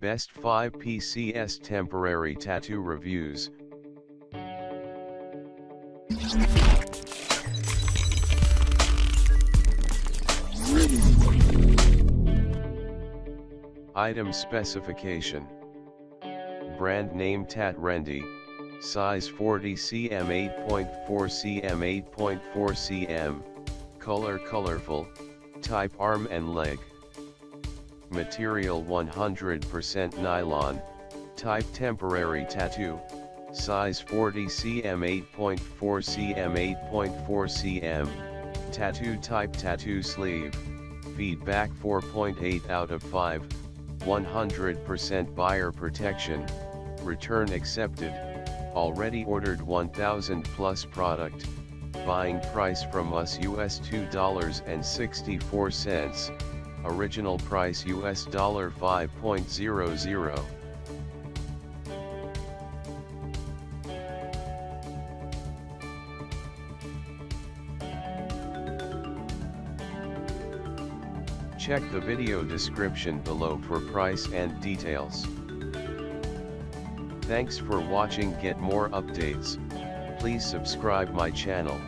Best 5 PCS Temporary Tattoo Reviews. Item Specification. Brand name Tat Rendy, size 40 cm 8.4 cm 8.4 cm, color colorful, type arm and leg. Material 100% nylon, type temporary tattoo, size 40 cm 8.4 cm 8.4 cm, tattoo type tattoo sleeve, feedback 4.8 out of 5, 100% buyer protection, return accepted, already ordered 1000 plus product, buying price from us US $2.64, original price US dollar 5.00. Check the video description below for price and details. Thanks for watching get more updates, please subscribe my channel.